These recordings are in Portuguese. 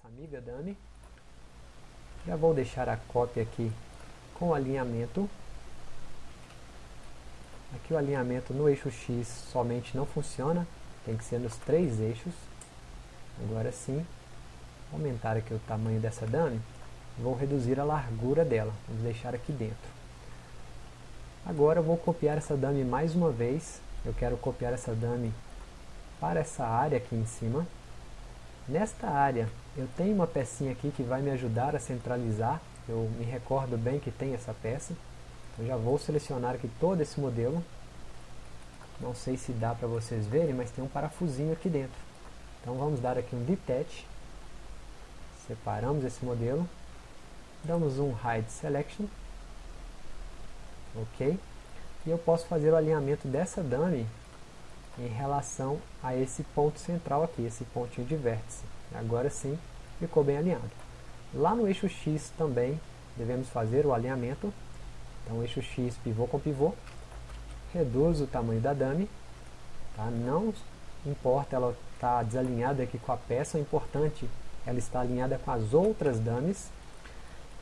nossa amiga dummy. Já vou deixar a cópia aqui com alinhamento. Aqui o alinhamento no eixo X somente não funciona, tem que ser nos três eixos. Agora sim, aumentar aqui o tamanho dessa dummy, vou reduzir a largura dela, vamos deixar aqui dentro. Agora vou copiar essa dummy mais uma vez, eu quero copiar essa dummy para essa área aqui em cima. Nesta área, eu tenho uma pecinha aqui que vai me ajudar a centralizar, eu me recordo bem que tem essa peça. Eu já vou selecionar aqui todo esse modelo. Não sei se dá para vocês verem, mas tem um parafusinho aqui dentro. Então vamos dar aqui um detach. Separamos esse modelo. Damos um hide selection. Ok. E eu posso fazer o alinhamento dessa dummy em relação a esse ponto central aqui, esse pontinho de vértice. Agora sim, ficou bem alinhado. Lá no eixo X também devemos fazer o alinhamento. Então, eixo X, pivô com pivô. Reduz o tamanho da dummy. Tá? Não importa ela estar tá desalinhada aqui com a peça, o importante ela está alinhada com as outras dummies.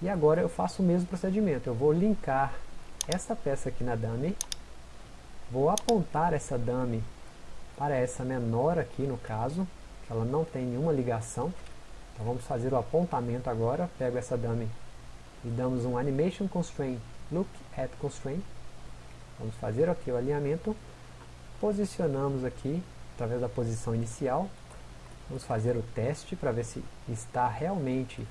E agora eu faço o mesmo procedimento. Eu vou linkar essa peça aqui na dummy. Vou apontar essa dummy para essa menor aqui no caso, que ela não tem nenhuma ligação. Então vamos fazer o apontamento agora, pego essa dummy e damos um Animation Constraint, Look at Constraint. Vamos fazer aqui o alinhamento, posicionamos aqui através da posição inicial, vamos fazer o teste para ver se está realmente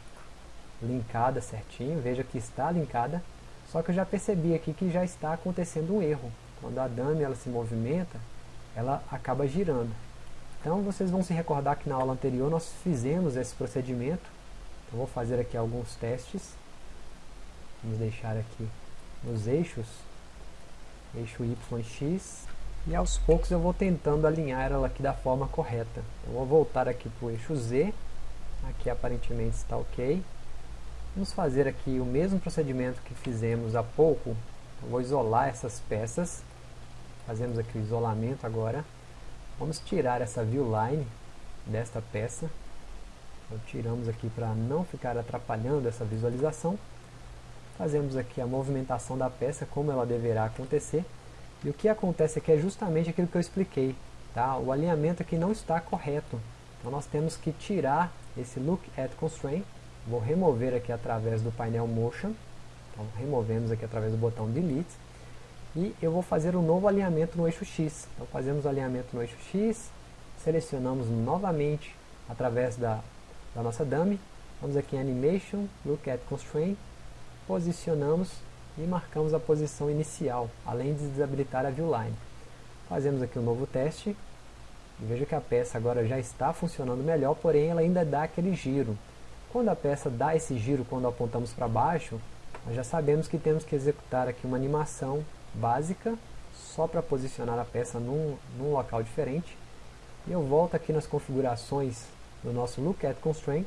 linkada certinho, veja que está linkada, só que eu já percebi aqui que já está acontecendo um erro. Quando a dummy ela se movimenta, ela acaba girando. Então vocês vão se recordar que na aula anterior nós fizemos esse procedimento. Então vou fazer aqui alguns testes. Vamos deixar aqui nos eixos, eixo Y X. E aos poucos eu vou tentando alinhar ela aqui da forma correta. Eu vou voltar aqui para o eixo Z. Aqui aparentemente está ok. Vamos fazer aqui o mesmo procedimento que fizemos há pouco. Eu vou isolar essas peças Fazemos aqui o isolamento agora. Vamos tirar essa view line desta peça. Então, tiramos aqui para não ficar atrapalhando essa visualização. Fazemos aqui a movimentação da peça, como ela deverá acontecer. E o que acontece aqui é justamente aquilo que eu expliquei. Tá? O alinhamento aqui não está correto. Então nós temos que tirar esse Look at Constraint. Vou remover aqui através do painel Motion. Então removemos aqui através do botão Delete e eu vou fazer um novo alinhamento no eixo X. Então fazemos o alinhamento no eixo X, selecionamos novamente através da, da nossa dummy, vamos aqui em Animation, Look at Constraint, posicionamos e marcamos a posição inicial, além de desabilitar a viewline. Fazemos aqui um novo teste, e veja que a peça agora já está funcionando melhor, porém ela ainda dá aquele giro. Quando a peça dá esse giro, quando apontamos para baixo, nós já sabemos que temos que executar aqui uma animação básica, só para posicionar a peça num, num local diferente. E eu volto aqui nas configurações do nosso Look at Constraint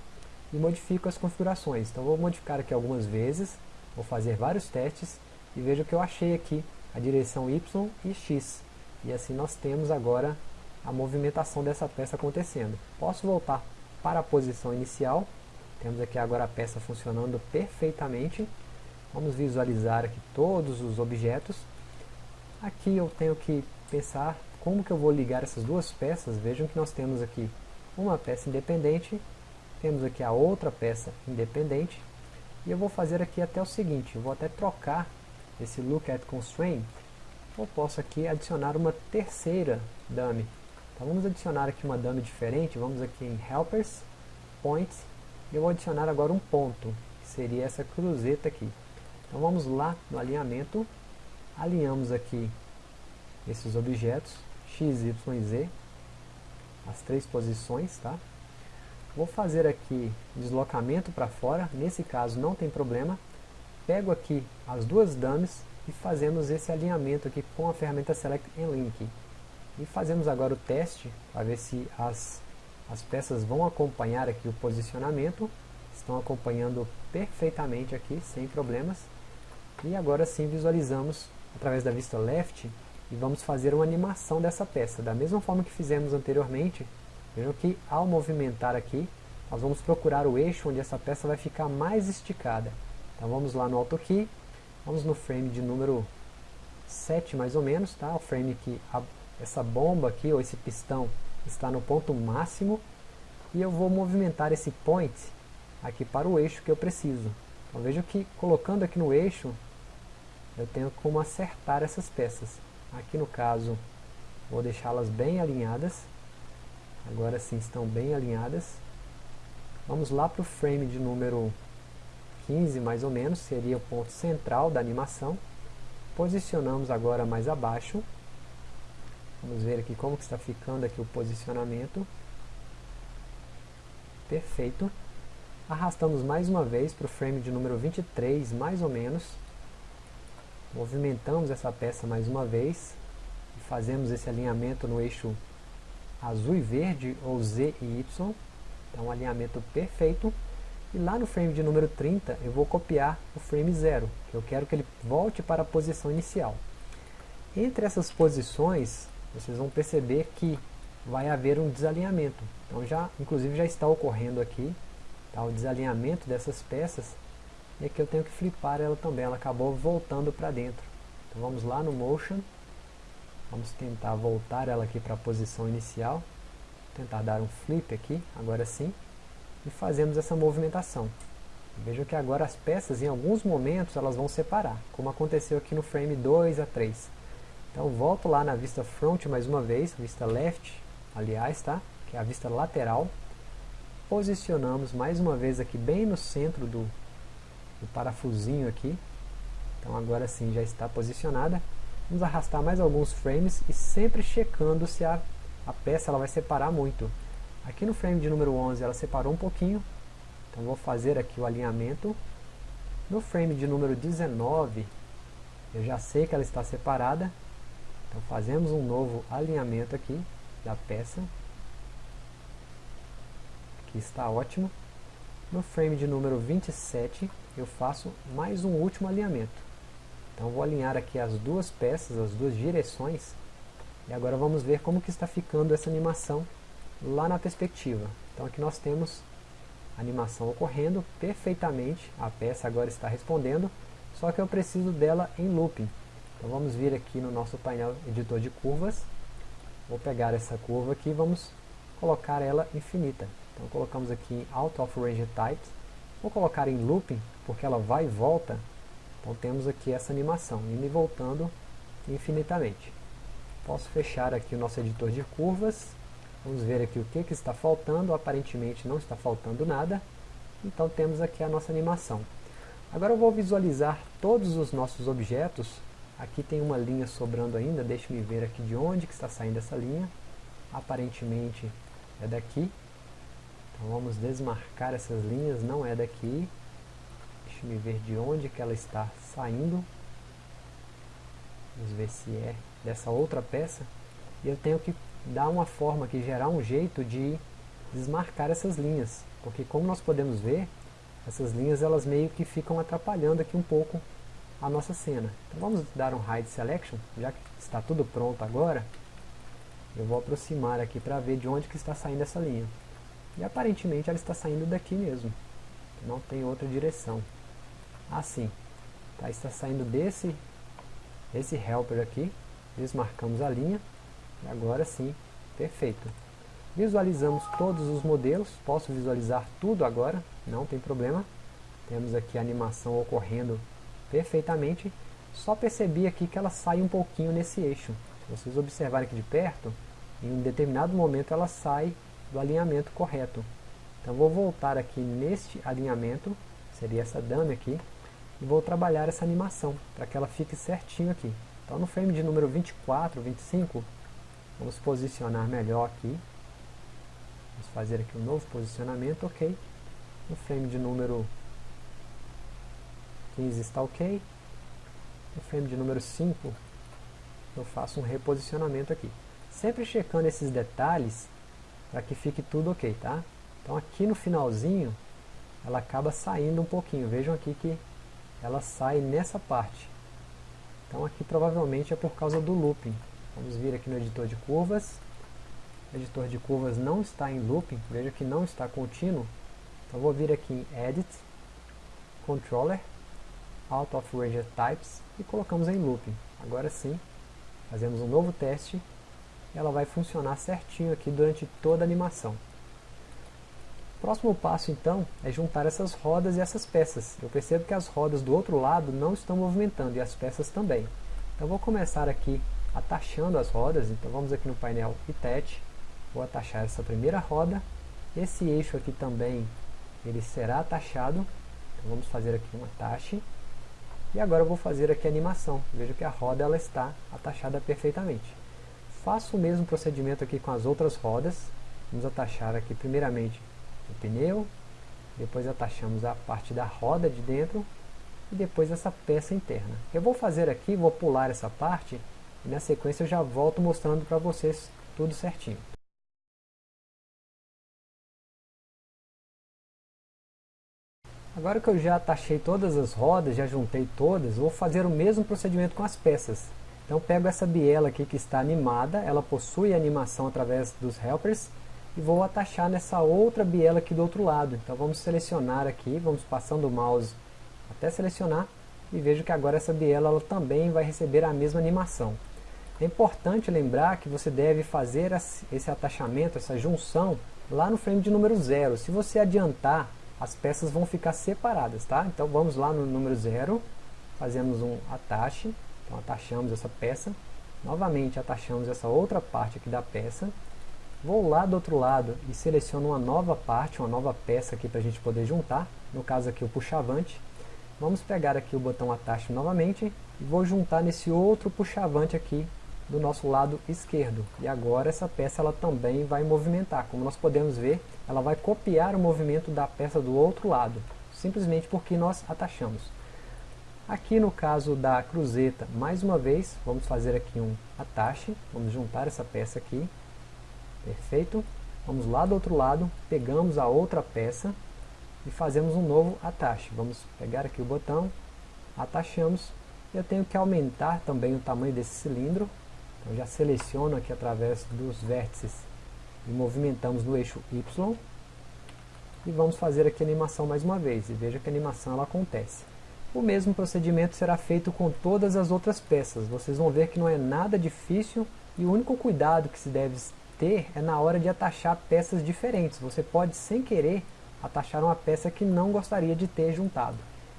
e modifico as configurações. Então vou modificar aqui algumas vezes, vou fazer vários testes e veja o que eu achei aqui, a direção Y e X. E assim nós temos agora a movimentação dessa peça acontecendo. Posso voltar para a posição inicial, temos aqui agora a peça funcionando perfeitamente. Vamos visualizar aqui todos os objetos Aqui eu tenho que pensar como que eu vou ligar essas duas peças. Vejam que nós temos aqui uma peça independente, temos aqui a outra peça independente. E eu vou fazer aqui até o seguinte, eu vou até trocar esse Look at Constraint. Eu posso aqui adicionar uma terceira dummy. Então vamos adicionar aqui uma dummy diferente, vamos aqui em Helpers, Points, eu vou adicionar agora um ponto, que seria essa cruzeta aqui. Então vamos lá no alinhamento, alinhamos aqui esses objetos, x, y e z, as três posições, tá? Vou fazer aqui deslocamento para fora, nesse caso não tem problema. Pego aqui as duas dummies e fazemos esse alinhamento aqui com a ferramenta Select and Link. E fazemos agora o teste para ver se as, as peças vão acompanhar aqui o posicionamento. Estão acompanhando perfeitamente aqui, sem problemas. E agora sim visualizamos através da vista left e vamos fazer uma animação dessa peça. Da mesma forma que fizemos anteriormente, vejam que ao movimentar aqui, nós vamos procurar o eixo onde essa peça vai ficar mais esticada. Então vamos lá no AutoKey, vamos no frame de número 7 mais ou menos, tá? o frame que a, essa bomba aqui, ou esse pistão, está no ponto máximo, e eu vou movimentar esse point aqui para o eixo que eu preciso. Então veja que colocando aqui no eixo, eu tenho como acertar essas peças. Aqui no caso, vou deixá-las bem alinhadas. Agora sim estão bem alinhadas. Vamos lá para o frame de número 15 mais ou menos, seria o ponto central da animação. Posicionamos agora mais abaixo. Vamos ver aqui como está ficando aqui o posicionamento. Perfeito. Arrastamos mais uma vez para o frame de número 23, mais ou menos. Movimentamos essa peça mais uma vez. E fazemos esse alinhamento no eixo azul e verde, ou Z e Y. Então, um alinhamento perfeito. E lá no frame de número 30, eu vou copiar o frame 0, que eu quero que ele volte para a posição inicial. Entre essas posições, vocês vão perceber que vai haver um desalinhamento. Então, já, inclusive, já está ocorrendo aqui tá, o desalinhamento dessas peças. E aqui eu tenho que flipar ela também, ela acabou voltando para dentro. Então, vamos lá no Motion. Vamos tentar voltar ela aqui para a posição inicial tentar dar um flip aqui, agora sim, e fazemos essa movimentação. Vejam que agora as peças, em alguns momentos, elas vão separar, como aconteceu aqui no frame 2 a 3. Então volto lá na vista front mais uma vez, vista left, aliás, tá? que é a vista lateral. Posicionamos mais uma vez aqui bem no centro do, do parafusinho aqui. Então agora sim já está posicionada. Vamos arrastar mais alguns frames e sempre checando se a a peça ela vai separar muito. Aqui no frame de número 11 ela separou um pouquinho, então vou fazer aqui o alinhamento. No frame de número 19, eu já sei que ela está separada, então fazemos um novo alinhamento aqui da peça. Aqui está ótimo. No frame de número 27, eu faço mais um último alinhamento. Então vou alinhar aqui as duas peças, as duas direções, e agora vamos ver como que está ficando essa animação lá na perspectiva. Então aqui nós temos a animação ocorrendo perfeitamente, a peça agora está respondendo, só que eu preciso dela em looping. Então vamos vir aqui no nosso painel editor de curvas, vou pegar essa curva aqui e vamos colocar ela infinita. Então colocamos aqui em Out of Range Type, vou colocar em looping, porque ela vai e volta, então temos aqui essa animação, indo e voltando infinitamente. Posso fechar aqui o nosso editor de curvas. Vamos ver aqui o que, que está faltando. Aparentemente não está faltando nada. Então temos aqui a nossa animação. Agora eu vou visualizar todos os nossos objetos. Aqui tem uma linha sobrando ainda. Deixe-me ver aqui de onde que está saindo essa linha. Aparentemente é daqui. Então vamos desmarcar essas linhas. Não é daqui. Deixe-me ver de onde que ela está saindo. Vamos ver se é dessa outra peça, e eu tenho que dar uma forma aqui, gerar um jeito de desmarcar essas linhas, porque como nós podemos ver, essas linhas elas meio que ficam atrapalhando aqui um pouco a nossa cena. Então vamos dar um Hide Selection, já que está tudo pronto agora, eu vou aproximar aqui para ver de onde que está saindo essa linha. E aparentemente ela está saindo daqui mesmo, não tem outra direção. Assim, tá, está saindo desse, desse helper aqui, desmarcamos a linha, e agora sim, perfeito. Visualizamos todos os modelos, posso visualizar tudo agora, não tem problema. Temos aqui a animação ocorrendo perfeitamente, só percebi aqui que ela sai um pouquinho nesse eixo. Se vocês observarem aqui de perto, em um determinado momento ela sai do alinhamento correto. Então vou voltar aqui neste alinhamento, seria essa dama aqui, e vou trabalhar essa animação, para que ela fique certinho aqui. Então no frame de número 24, 25, vamos posicionar melhor aqui. Vamos fazer aqui um novo posicionamento, ok. No frame de número 15 está ok. No frame de número 5, eu faço um reposicionamento aqui. Sempre checando esses detalhes para que fique tudo ok, tá? Então aqui no finalzinho, ela acaba saindo um pouquinho. Vejam aqui que ela sai nessa parte. Então aqui provavelmente é por causa do looping. Vamos vir aqui no editor de curvas. O editor de curvas não está em looping, veja que não está contínuo. Então vou vir aqui em Edit, Controller, Out of Range Types e colocamos em Looping. Agora sim, fazemos um novo teste ela vai funcionar certinho aqui durante toda a animação. Próximo passo então é juntar essas rodas e essas peças. Eu percebo que as rodas do outro lado não estão movimentando e as peças também. Então vou começar aqui atachando as rodas, então vamos aqui no painel Attach, vou atachar essa primeira roda, esse eixo aqui também ele será atachado, então vamos fazer aqui um atache, e agora eu vou fazer aqui a animação, veja que a roda ela está atachada perfeitamente. Faço o mesmo procedimento aqui com as outras rodas, vamos atachar aqui primeiramente o pneu, depois atachamos a parte da roda de dentro, e depois essa peça interna. Eu vou fazer aqui, vou pular essa parte, e na sequência eu já volto mostrando para vocês tudo certinho. Agora que eu já atachei todas as rodas, já juntei todas, vou fazer o mesmo procedimento com as peças. Então pego essa biela aqui que está animada, ela possui animação através dos helpers, e vou atachar nessa outra biela aqui do outro lado. Então vamos selecionar aqui, vamos passando o mouse até selecionar, e vejo que agora essa biela ela também vai receber a mesma animação. É importante lembrar que você deve fazer esse atachamento, essa junção, lá no frame de número 0. Se você adiantar, as peças vão ficar separadas, tá? Então vamos lá no número 0, fazemos um atache, então atachamos essa peça, novamente atachamos essa outra parte aqui da peça, vou lá do outro lado e seleciono uma nova parte, uma nova peça aqui para a gente poder juntar, no caso aqui o puxavante, vamos pegar aqui o botão atache novamente, e vou juntar nesse outro puxavante aqui do nosso lado esquerdo. E agora essa peça ela também vai movimentar. Como nós podemos ver, ela vai copiar o movimento da peça do outro lado, simplesmente porque nós atachamos. Aqui no caso da cruzeta, mais uma vez, vamos fazer aqui um atache, vamos juntar essa peça aqui, perfeito. Vamos lá do outro lado, pegamos a outra peça e fazemos um novo atache. Vamos pegar aqui o botão, atachamos, eu tenho que aumentar também o tamanho desse cilindro, então já seleciono aqui através dos vértices e movimentamos no eixo Y. E vamos fazer aqui a animação mais uma vez. E veja que a animação ela acontece. O mesmo procedimento será feito com todas as outras peças. Vocês vão ver que não é nada difícil e o único cuidado que se deve ter é na hora de atachar peças diferentes. Você pode, sem querer, atachar uma peça que não gostaria de ter juntado.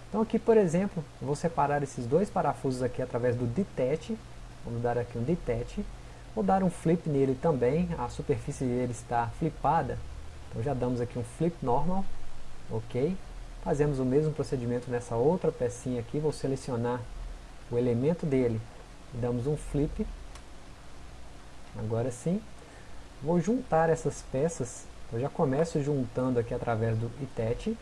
Então aqui, por exemplo, vou separar esses dois parafusos aqui através do detach Vamos dar aqui um detach. Vou dar um flip nele também. A superfície dele está flipada. Então já damos aqui um flip normal. Ok. Fazemos o mesmo procedimento nessa outra pecinha aqui. Vou selecionar o elemento dele. Damos um flip. Agora sim. Vou juntar essas peças. Eu já começo juntando aqui através do Itet.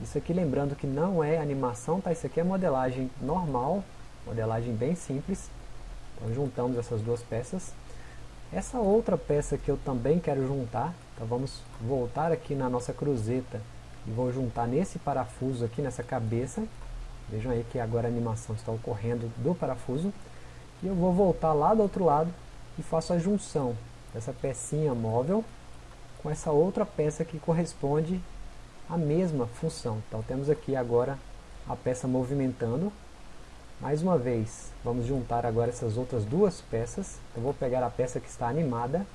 Isso aqui lembrando que não é animação, tá? Isso aqui é modelagem normal, modelagem bem simples. Então juntamos essas duas peças. Essa outra peça que eu também quero juntar, então vamos voltar aqui na nossa cruzeta e vou juntar nesse parafuso aqui, nessa cabeça. Vejam aí que agora a animação está ocorrendo do parafuso. E eu vou voltar lá do outro lado e faço a junção dessa pecinha móvel com essa outra peça que corresponde à mesma função. Então temos aqui agora a peça movimentando mais uma vez, vamos juntar agora essas outras duas peças. Eu vou pegar a peça que está animada,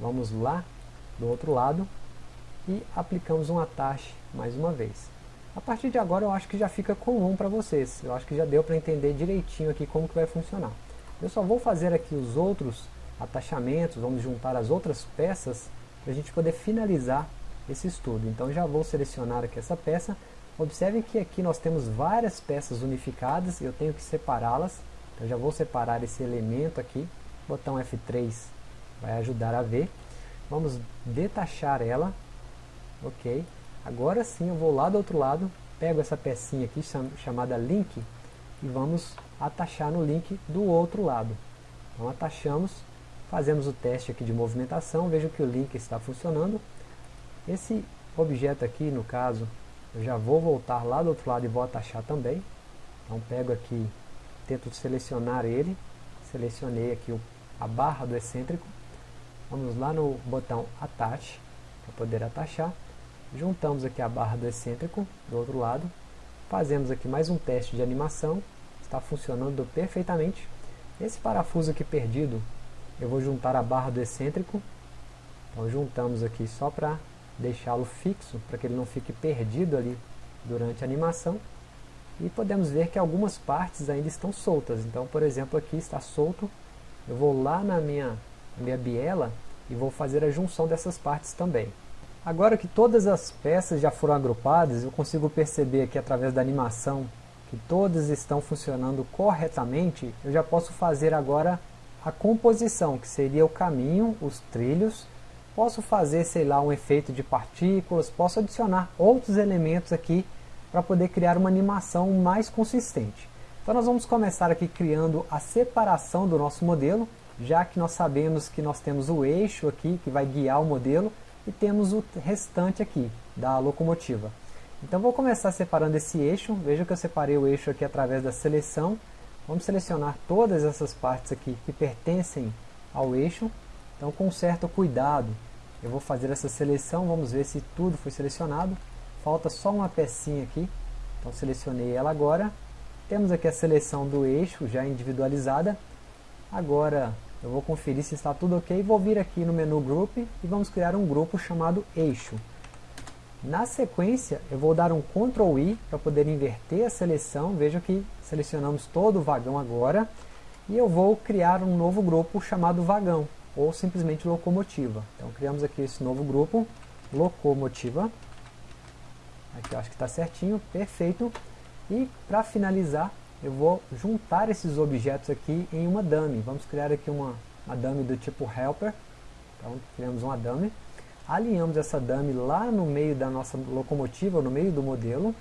vamos lá do outro lado e aplicamos um atache mais uma vez. A partir de agora eu acho que já fica comum para vocês, eu acho que já deu para entender direitinho aqui como que vai funcionar. Eu só vou fazer aqui os outros atachamentos, vamos juntar as outras peças para a gente poder finalizar esse estudo. Então já vou selecionar aqui essa peça, Observem que aqui nós temos várias peças unificadas, eu tenho que separá-las, então já vou separar esse elemento aqui, botão F3 vai ajudar a ver. Vamos detachar ela, ok. Agora sim eu vou lá do outro lado, pego essa pecinha aqui chamada link e vamos atachar no link do outro lado. Então atachamos, fazemos o teste aqui de movimentação, vejo que o link está funcionando. Esse objeto aqui, no caso, eu já vou voltar lá do outro lado e vou atachar também. Então pego aqui, tento selecionar ele, selecionei aqui o, a barra do excêntrico. Vamos lá no botão Attach, para poder atachar. Juntamos aqui a barra do excêntrico do outro lado, fazemos aqui mais um teste de animação, está funcionando perfeitamente. Esse parafuso aqui perdido, eu vou juntar a barra do excêntrico, então juntamos aqui só para deixá-lo fixo, para que ele não fique perdido ali durante a animação. E podemos ver que algumas partes ainda estão soltas, então por exemplo aqui está solto, eu vou lá na minha, minha biela e vou fazer a junção dessas partes também. Agora que todas as peças já foram agrupadas, eu consigo perceber aqui através da animação que todas estão funcionando corretamente, eu já posso fazer agora a composição, que seria o caminho, os trilhos. Posso fazer, sei lá, um efeito de partículas, posso adicionar outros elementos aqui para poder criar uma animação mais consistente. Então nós vamos começar aqui criando a separação do nosso modelo, já que nós sabemos que nós temos o eixo aqui que vai guiar o modelo, e temos o restante aqui da locomotiva. Então vou começar separando esse eixo, veja que eu separei o eixo aqui através da seleção, vamos selecionar todas essas partes aqui que pertencem ao eixo, então com certo cuidado eu vou fazer essa seleção, vamos ver se tudo foi selecionado, falta só uma pecinha aqui, então selecionei ela agora, temos aqui a seleção do eixo já individualizada, agora eu vou conferir se está tudo ok, vou vir aqui no menu Group e vamos criar um grupo chamado Eixo. Na sequência, eu vou dar um Ctrl I para poder inverter a seleção, veja que selecionamos todo o vagão agora, e eu vou criar um novo grupo chamado Vagão, ou simplesmente Locomotiva. Então criamos aqui esse novo grupo, Locomotiva, aqui eu acho que está certinho, perfeito, e para finalizar, eu vou juntar esses objetos aqui em uma dummy. Vamos criar aqui uma, uma dummy do tipo helper. Então, criamos uma dummy. Alinhamos essa dummy lá no meio da nossa locomotiva, no meio do modelo.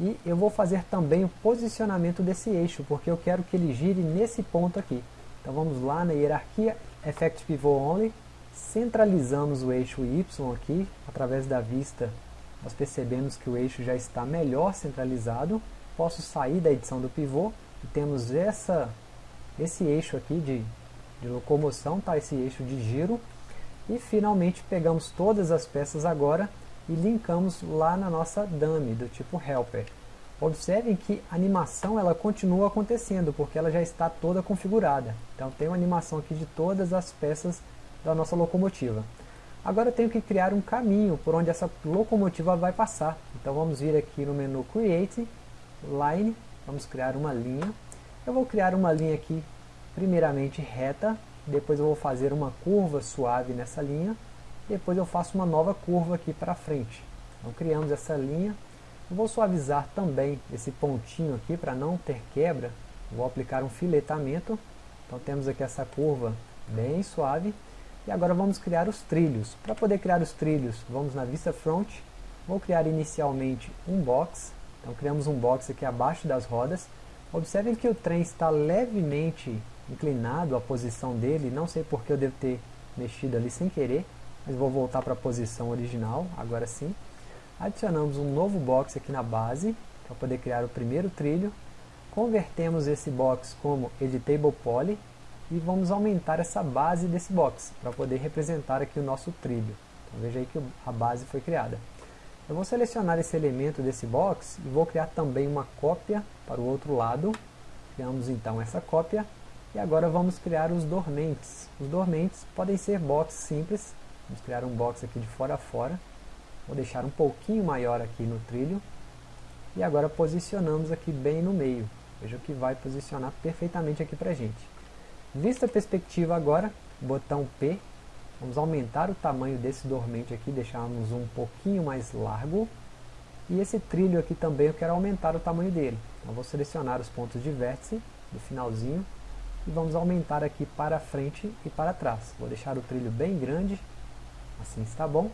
E eu vou fazer também o posicionamento desse eixo, porque eu quero que ele gire nesse ponto aqui. Então vamos lá na hierarquia Effect Pivot Only, centralizamos o eixo Y aqui, através da vista nós percebemos que o eixo já está melhor centralizado posso sair da edição do pivô e temos essa, esse eixo aqui de, de locomoção, tá? esse eixo de giro e finalmente pegamos todas as peças agora e linkamos lá na nossa dummy do tipo helper. Observem que a animação ela continua acontecendo porque ela já está toda configurada. Então tem uma animação aqui de todas as peças da nossa locomotiva. Agora eu tenho que criar um caminho por onde essa locomotiva vai passar. Então vamos vir aqui no menu Create line, vamos criar uma linha. Eu vou criar uma linha aqui, primeiramente reta, depois eu vou fazer uma curva suave nessa linha, depois eu faço uma nova curva aqui para frente. Então criamos essa linha, eu vou suavizar também esse pontinho aqui para não ter quebra, vou aplicar um filetamento, então temos aqui essa curva bem suave, e agora vamos criar os trilhos. Para poder criar os trilhos, vamos na vista front, vou criar inicialmente um box, então criamos um box aqui abaixo das rodas. Observem que o trem está levemente inclinado a posição dele, não sei porque eu devo ter mexido ali sem querer, mas vou voltar para a posição original, agora sim. Adicionamos um novo box aqui na base, para poder criar o primeiro trilho. Convertemos esse box como Editable Poly e vamos aumentar essa base desse box, para poder representar aqui o nosso trilho. Então veja aí que a base foi criada. Eu vou selecionar esse elemento desse box e vou criar também uma cópia para o outro lado. Criamos então essa cópia e agora vamos criar os dormentes. Os dormentes podem ser boxes simples. Vamos criar um box aqui de fora a fora. Vou deixar um pouquinho maior aqui no trilho. E agora posicionamos aqui bem no meio. Veja que vai posicionar perfeitamente aqui para a gente. Vista a perspectiva agora, botão P Vamos aumentar o tamanho desse dormente aqui, deixarmos um pouquinho mais largo. E esse trilho aqui também eu quero aumentar o tamanho dele. Então vou selecionar os pontos de vértice do finalzinho e vamos aumentar aqui para frente e para trás. Vou deixar o trilho bem grande, assim está bom.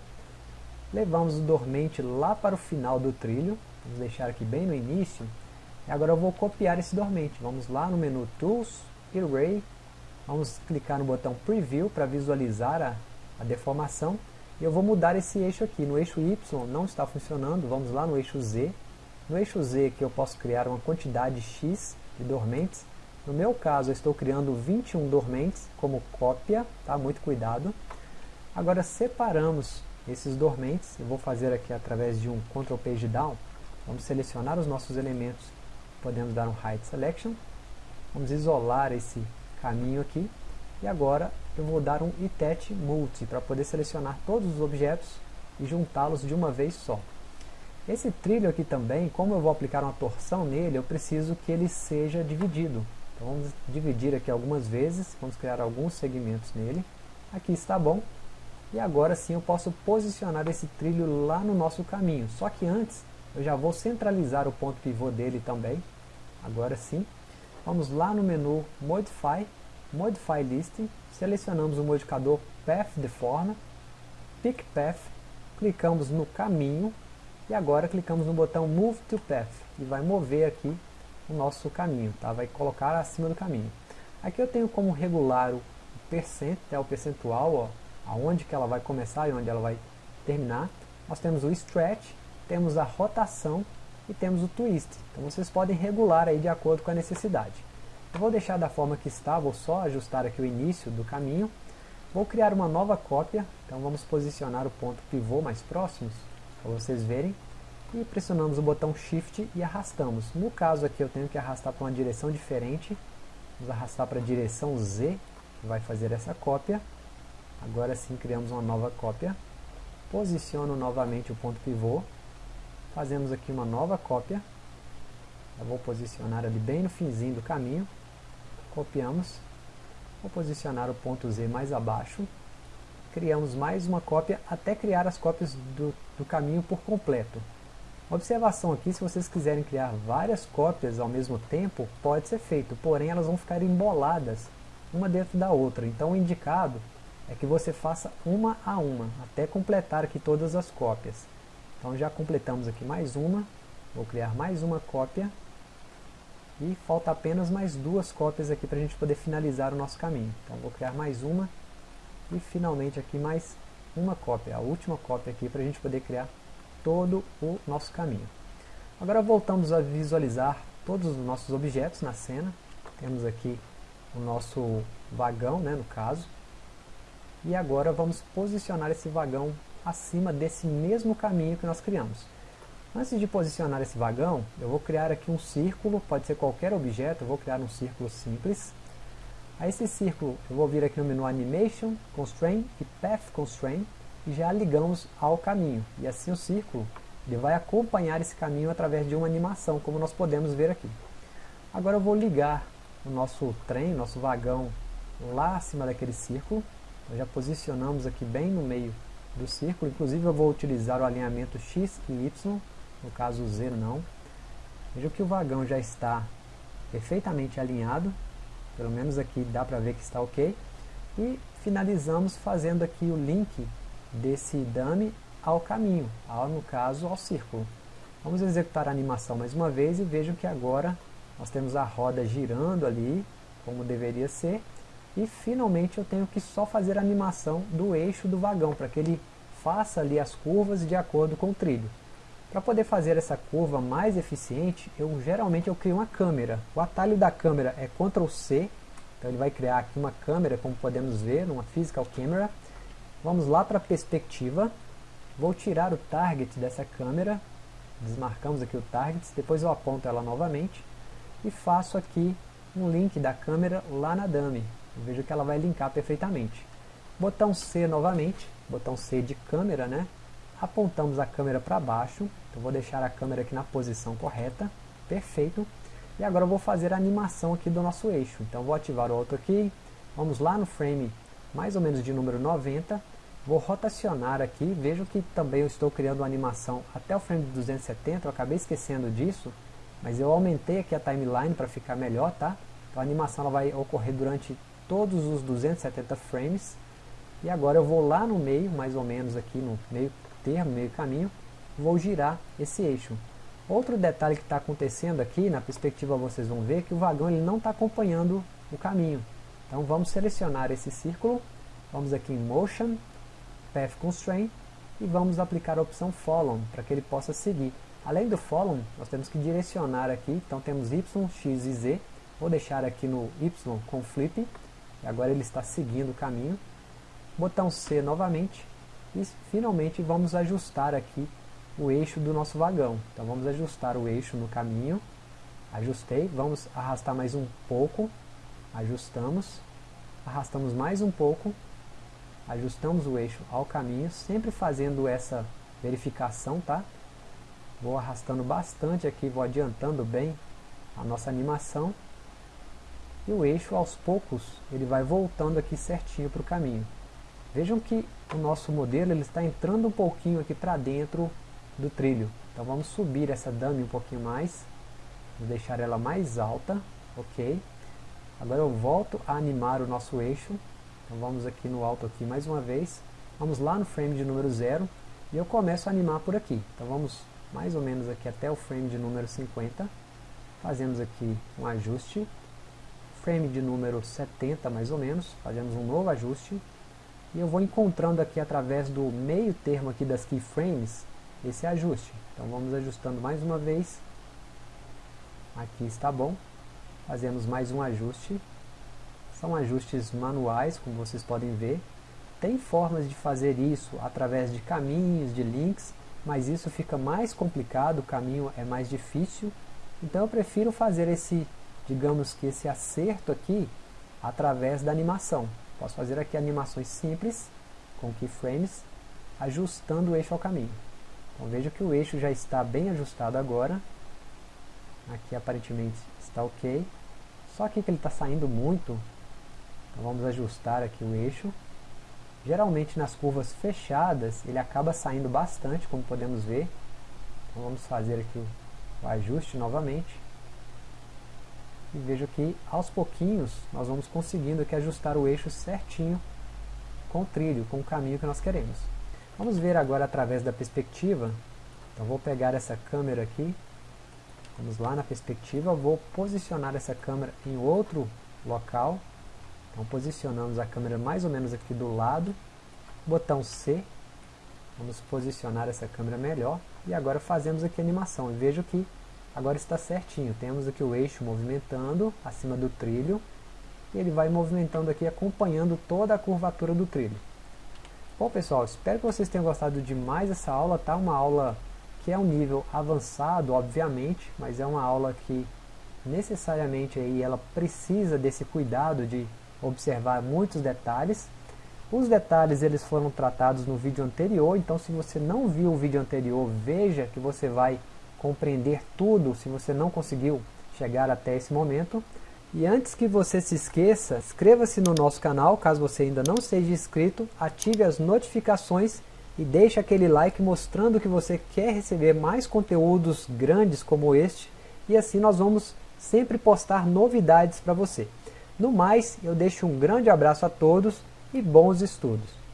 Levamos o dormente lá para o final do trilho, vamos deixar aqui bem no início. E agora eu vou copiar esse dormente. Vamos lá no menu Tools, Array, Vamos clicar no botão Preview para visualizar a, a deformação. E eu vou mudar esse eixo aqui. No eixo Y não está funcionando, vamos lá no eixo Z. No eixo Z que eu posso criar uma quantidade X de dormentes. No meu caso eu estou criando 21 dormentes como cópia, tá? muito cuidado. Agora separamos esses dormentes, eu vou fazer aqui através de um Ctrl Page Down, vamos selecionar os nossos elementos, podemos dar um Hide Selection, vamos isolar esse caminho aqui, e agora eu vou dar um itet multi para poder selecionar todos os objetos e juntá-los de uma vez só. Esse trilho aqui também, como eu vou aplicar uma torção nele, eu preciso que ele seja dividido. Então vamos dividir aqui algumas vezes, vamos criar alguns segmentos nele. Aqui está bom. E agora sim eu posso posicionar esse trilho lá no nosso caminho. Só que antes eu já vou centralizar o ponto pivô dele também. Agora sim. Vamos lá no menu Modify, Modify Listing, selecionamos o modificador Path Deform, Pick Path, clicamos no caminho e agora clicamos no botão Move to Path e vai mover aqui o nosso caminho, tá? vai colocar acima do caminho. Aqui eu tenho como regular o percent, é o percentual, ó, aonde que ela vai começar e onde ela vai terminar. Nós temos o stretch, temos a rotação e temos o twist. Então vocês podem regular aí de acordo com a necessidade. Eu vou deixar da forma que está, vou só ajustar aqui o início do caminho. Vou criar uma nova cópia, então vamos posicionar o ponto pivô mais próximos, para vocês verem. E pressionamos o botão Shift e arrastamos. No caso aqui eu tenho que arrastar para uma direção diferente. Vamos arrastar para a direção Z, que vai fazer essa cópia. Agora sim criamos uma nova cópia. Posiciono novamente o ponto pivô. Fazemos aqui uma nova cópia. Eu vou posicionar ali bem no finzinho do caminho copiamos, vou posicionar o ponto Z mais abaixo, criamos mais uma cópia até criar as cópias do, do caminho por completo. Observação aqui, se vocês quiserem criar várias cópias ao mesmo tempo, pode ser feito, porém elas vão ficar emboladas, uma dentro da outra. Então o indicado é que você faça uma a uma, até completar aqui todas as cópias. Então já completamos aqui mais uma, vou criar mais uma cópia, e falta apenas mais duas cópias aqui para a gente poder finalizar o nosso caminho. Então vou criar mais uma e finalmente aqui mais uma cópia, a última cópia aqui para a gente poder criar todo o nosso caminho. Agora voltamos a visualizar todos os nossos objetos na cena. Temos aqui o nosso vagão, né, no caso. E agora vamos posicionar esse vagão acima desse mesmo caminho que nós criamos. Antes de posicionar esse vagão, eu vou criar aqui um círculo, pode ser qualquer objeto, eu vou criar um círculo simples. A esse círculo eu vou vir aqui no menu Animation, Constraint e Path Constraint e já ligamos ao caminho. E assim o círculo ele vai acompanhar esse caminho através de uma animação, como nós podemos ver aqui. Agora eu vou ligar o nosso trem, nosso vagão lá acima daquele círculo. Nós já posicionamos aqui bem no meio do círculo, inclusive eu vou utilizar o alinhamento X e Y no caso o Z não. Veja que o vagão já está perfeitamente alinhado, pelo menos aqui dá para ver que está ok. E finalizamos fazendo aqui o link desse dummy ao caminho, ao, no caso ao círculo. Vamos executar a animação mais uma vez e vejam que agora nós temos a roda girando ali, como deveria ser, e finalmente eu tenho que só fazer a animação do eixo do vagão, para que ele faça ali as curvas de acordo com o trilho. Para poder fazer essa curva mais eficiente, eu geralmente eu crio uma câmera. O atalho da câmera é Ctrl C, então ele vai criar aqui uma câmera, como podemos ver, uma Physical Camera. Vamos lá para a perspectiva, vou tirar o target dessa câmera, desmarcamos aqui o target, depois eu aponto ela novamente e faço aqui um link da câmera lá na dummy. Vejo que ela vai linkar perfeitamente. Botão C novamente, botão C de câmera, né? Apontamos a câmera para baixo, então vou deixar a câmera aqui na posição correta, perfeito, e agora eu vou fazer a animação aqui do nosso eixo, então vou ativar o Auto Key, vamos lá no frame mais ou menos de número 90, vou rotacionar aqui, vejo que também eu estou criando animação até o frame de 270, eu acabei esquecendo disso, mas eu aumentei aqui a timeline para ficar melhor, tá? Então a animação ela vai ocorrer durante todos os 270 frames, e agora eu vou lá no meio, mais ou menos aqui no meio termo, meio caminho, vou girar esse eixo. Outro detalhe que está acontecendo aqui, na perspectiva vocês vão ver, que o vagão ele não está acompanhando o caminho. Então vamos selecionar esse círculo, vamos aqui em Motion, Path Constraint, e vamos aplicar a opção Follow, para que ele possa seguir. Além do Follow, nós temos que direcionar aqui, então temos Y, X e Z, vou deixar aqui no Y com Flip, e agora ele está seguindo o caminho. Botão C novamente, E finalmente vamos ajustar aqui o eixo do nosso vagão. Então vamos ajustar o eixo no caminho. Ajustei, vamos arrastar mais um pouco. Ajustamos. Arrastamos mais um pouco. Ajustamos o eixo ao caminho, sempre fazendo essa verificação, tá? Vou arrastando bastante aqui, vou adiantando bem a nossa animação. E o eixo, aos poucos, ele vai voltando aqui certinho para o caminho. Vejam que o nosso modelo ele está entrando um pouquinho aqui para dentro do trilho. Então vamos subir essa dummy um pouquinho mais. Vou deixar ela mais alta, ok. Agora eu volto a animar o nosso eixo. Então vamos aqui no alto aqui mais uma vez. Vamos lá no frame de número 0 e eu começo a animar por aqui. Então vamos mais ou menos aqui até o frame de número 50. Fazemos aqui um ajuste. Frame de número 70 mais ou menos. Fazemos um novo ajuste. E eu vou encontrando aqui através do meio termo aqui das keyframes esse ajuste. Então vamos ajustando mais uma vez. Aqui está bom. Fazemos mais um ajuste. São ajustes manuais, como vocês podem ver. Tem formas de fazer isso através de caminhos, de links, mas isso fica mais complicado, o caminho é mais difícil. Então eu prefiro fazer esse, digamos que esse acerto aqui, através da animação. Posso fazer aqui animações simples, com keyframes, ajustando o eixo ao caminho. Então veja que o eixo já está bem ajustado agora. Aqui aparentemente está ok. Só que ele está saindo muito. Então vamos ajustar aqui o eixo. Geralmente nas curvas fechadas ele acaba saindo bastante, como podemos ver. Então vamos fazer aqui o ajuste novamente. E veja que aos pouquinhos nós vamos conseguindo aqui ajustar o eixo certinho com o trilho, com o caminho que nós queremos. Vamos ver agora através da perspectiva. Então vou pegar essa câmera aqui. Vamos lá na perspectiva, vou posicionar essa câmera em outro local. Então posicionamos a câmera mais ou menos aqui do lado. Botão C. Vamos posicionar essa câmera melhor. E agora fazemos aqui a animação. E vejo que agora está certinho. Temos aqui o eixo movimentando acima do trilho. E ele vai movimentando aqui acompanhando toda a curvatura do trilho. Bom pessoal, espero que vocês tenham gostado de mais essa aula, tá? Uma aula que é um nível avançado, obviamente, mas é uma aula que necessariamente aí ela precisa desse cuidado de observar muitos detalhes. Os detalhes eles foram tratados no vídeo anterior, então se você não viu o vídeo anterior, veja que você vai compreender tudo se você não conseguiu chegar até esse momento. E antes que você se esqueça, inscreva-se no nosso canal, caso você ainda não seja inscrito, ative as notificações e deixe aquele like mostrando que você quer receber mais conteúdos grandes como este, e assim nós vamos sempre postar novidades para você. No mais, eu deixo um grande abraço a todos e bons estudos!